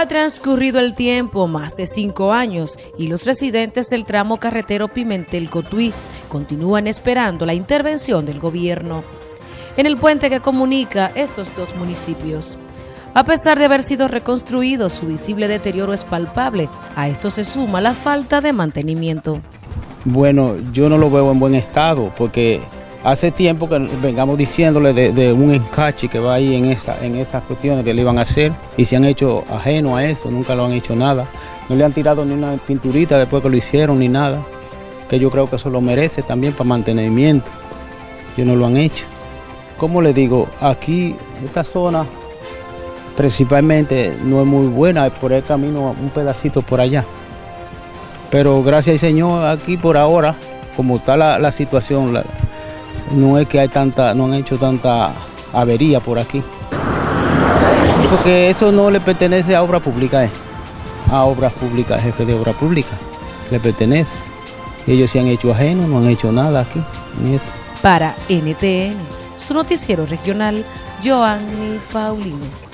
Ha transcurrido el tiempo, más de cinco años, y los residentes del tramo carretero Pimentel-Cotuí continúan esperando la intervención del gobierno en el puente que comunica estos dos municipios. A pesar de haber sido reconstruido, su visible deterioro es palpable. A esto se suma la falta de mantenimiento. Bueno, yo no lo veo en buen estado porque Hace tiempo que vengamos diciéndole de, un encache que va ahí en, esa, en estas cuestiones que le iban a hacer y se han hecho ajeno a eso, nunca lo han hecho nada. No le han tirado ni una pinturita después que lo hicieron ni nada, que yo creo que eso lo merece también para mantenimiento. Ellos no lo han hecho. Como le digo, aquí, esta zona principalmente no es muy buena, por el camino un pedacito por allá. Pero gracias al Señor, aquí por ahora, como está la, la situación, la, no es que hay tanta, no han hecho tanta avería por aquí. Porque eso no le pertenece a obra pública, eh. a obras públicas, jefe de obra pública, le pertenece. Ellos se han hecho ajeno, no han hecho nada aquí. Para NTN, su noticiero regional, Joanny Paulino.